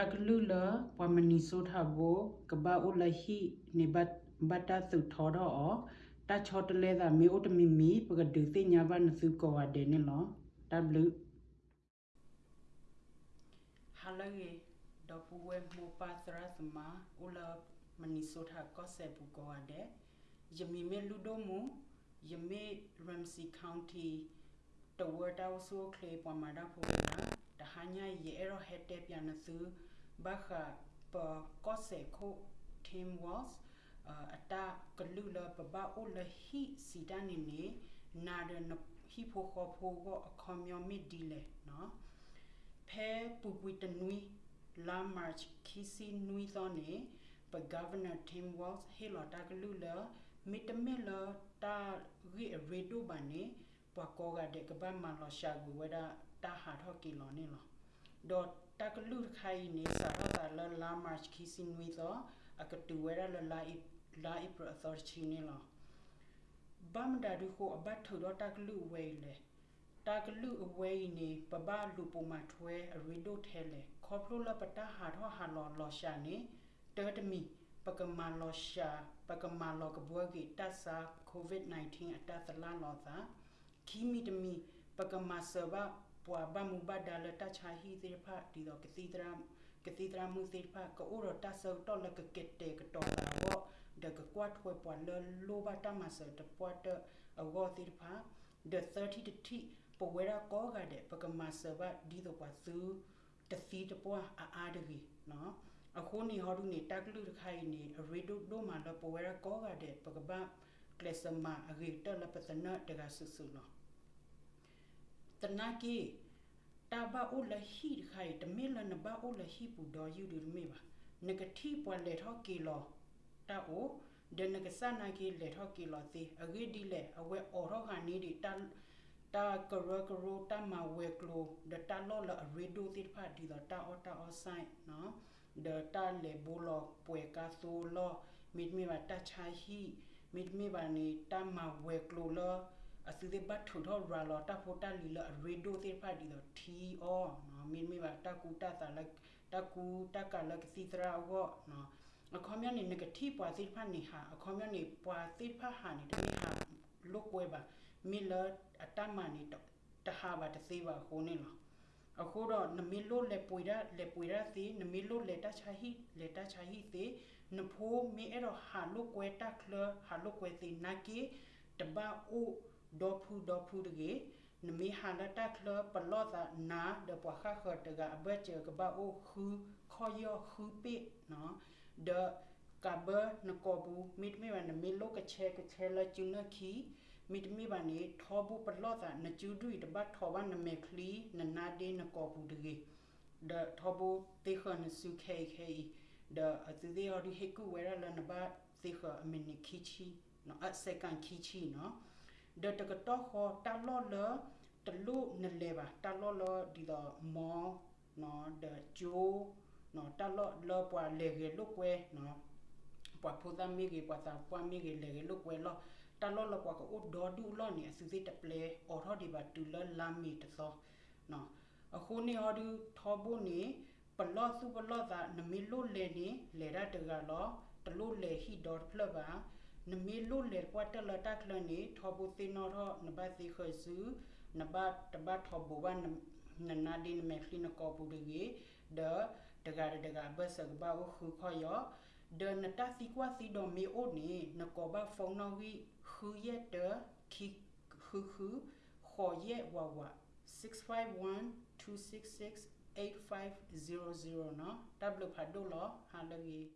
တာကလူလပမနီဆိုထာဘိုကဘာအိုလဟီနေဘတ်ဘတ်တာသုထောတော့တာချောတလဲတာမေအိုတမီမီပကဒုသိညာဘနသုကောဝဒေနေလော W ဟာလရေဒပူဝဲမောပါသရသမအိုလာမနီဆိုထာကောဆေပူကော ဝဒေယမီမေလူဒိုမူယမေရမ်စီကောင်တီတဝတာဆိုကလေပမာဒါဖိုတာတဟညာယေရဟက်တေပြန်နသုဘခပကောဆေခို team was အတာကလူလပပအိုလဟီစီတန်နေနေနာဒနဟီဖိုခေါဖိုကိုအခေါမျောမီဒီလေနော်ဖဲပူပူတနွီလာမတ်ခီစီနွီသောနေပဂဗနာတင်ဝေါစ်ဟေလာတာကလူလမီတမီလာတာရီရေဒိုဘာနေ ပွားကောကတဲ့ကပတ်မလောရှာဂူဝဒတာဟာထောက်ကီလောနေလောဒေါ်တာကလူခိုင်နေစာရတာလလာမတ်ခီစီနွီသောအကတူဝဲရလလာအိလာအိပရသောချီနေလောဘမ်ဒါဒူကိုအဘတ်ထတော့တာကလူဝဲလေတာကလူအဝဲနေပပလူပုံမထွဲအရီဒိုထဲလေခေါပလိုလပတာဟာတော့ဟာလောလောရှာနေတေတမီပကမာလောရှာပကမာလောကဘွေးကတဆာကိုဗစ် -19 အတသလာလောသာခီမီတမီပကမာဆဘပွာဘမူဘဒါလတချာဟီသေးဖာဒီတော့ကတိတရာကတိတရာမူသေးဖာကိုရတဆောတော့လကကက်တေကတော်လာဘောဒကကွတ်ဖွပွာလလို ဘတာမဆတပွတ်အဝသေးဖာ the 30 to t ပဝဲရကောကတဲ့ပကမဆဘဒီတော့ပါသူတသီတပွားအာအာတကြီးနော်အခုနေဟောဒုနေတက်လူတခိုင်နေရေဒိုဒိုမာလပဝဲရကောကတဲ့ပကပ ကလစမအဂေတလပတနာတကဆဆူနော်တနာကီတာဘာအိုလဟီခိုင်တမေလနဘာအိုလဟီပူဒေါ်ယူဒူမေပါနဂတိပွာလေထောက်ကီလောတာအိုဒနကဆနာကီလေထောက်ကီလောတီအဂေဒီလေအဝဲအော်ရောခါနေဒီတန်တာကရကရတာမဝဲကလိုဒတာလောလရေဒိုတိဖာဒီဒတာအော်တာအော်ဆိုင်နော်ဒတာလေဘူလောပွေကာဆိုလောမိဒမီဝတာချာဟီ မိဒမီဝနီတာမဝဲကလိုလောအစီဒီဘတ်ထူထောရာလောတာဖိုတာလီလရေဒိုတိဖာဒီဒတီအောနော်မိဒမီဝတာကူတာတာလက်တာကူတာကလကစီတရာဝနော်အခေါမျက်နေ negative ပွာတိဖာနေဟာအခေါမျက်နေပွာတိဖာဟာနေတမီဟာလုတ်ပွဲပါမီလာအတမနီတဟာဘာတသေးပါခိုးနေလား အခုတော့နမီလို့လေပွေရလေပွေရစီနမီလို့လေတချာဟိလေတချာဟိစီနဖိုးမီအဲ့တော့ဟာလုကွဲတက်လဟာလုကွဲစီနာကီတဘာအိုဒေါဖူဒေါဖူတကေနမီဟာလတက်လပလောတာနာဒပွားခခတကအဘဲချေကဘာအိုခူခေါ်ရခူပိနော်ဒကဘနကောဘူးမိတမေဝနမီလို့ကချဲကချဲလကျုနခီ မိတမိဘာနေထောဘူးပလောတာနကျူဒွိတပတ်ထောဘာနမေခလီနနာဒေနကောဘူးတကေဒထောဘူးတေခနစုခေခေဒအတူဒီအော်ဒီဟေကူဝဲရလနဘတေခအမနီခီချီနော်အစကန်ခီချီနော်ဒတကတော့ခေါ်တလောလတလူနလေပါတလောလဒီတော့မောနော်ဒဂျိုနော်တလောလောပွာလေကေလုကွဲနော်ပွာဖူသမီကေပွာသာပွာမီကေလေကေလုကွဲလော တလောလကွာကိုဒေါ်ဒူလောနေစစစ်တပလေအော်ထော်ဒီဘတူလလာမီတသောနော်အခုနေဟောဒီထောဘုန်နေပလော့စုပလော့သာနမီလို့လေနေလေရတကလောတလို့လေဟီဒေါ်ဖလဘာနမီလို့လေပွားတလတကလနေထောဘုသိနော်ထောနဘသိခွဆူနဘတဘထောဘဝနနနာဒီနမေခလီနကောပူဒီဒဒဂါဒဂါဘဆကဘာခုခေါ်ယော ဒနတာစီကွာစီဒိုမီအိုနေနကောဘဖုန်နော်ဝီခူရက်တခိခူခူခေါ်ရက်ဝဝ651 266 8500နော်တပ်လို့ဖတ်တော့ဟာလကြီး